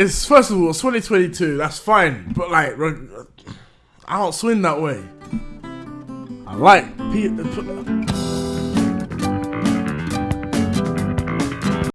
it's first of all, it's 2022. That's fine, but like, I don't swing that way. I like. Uh,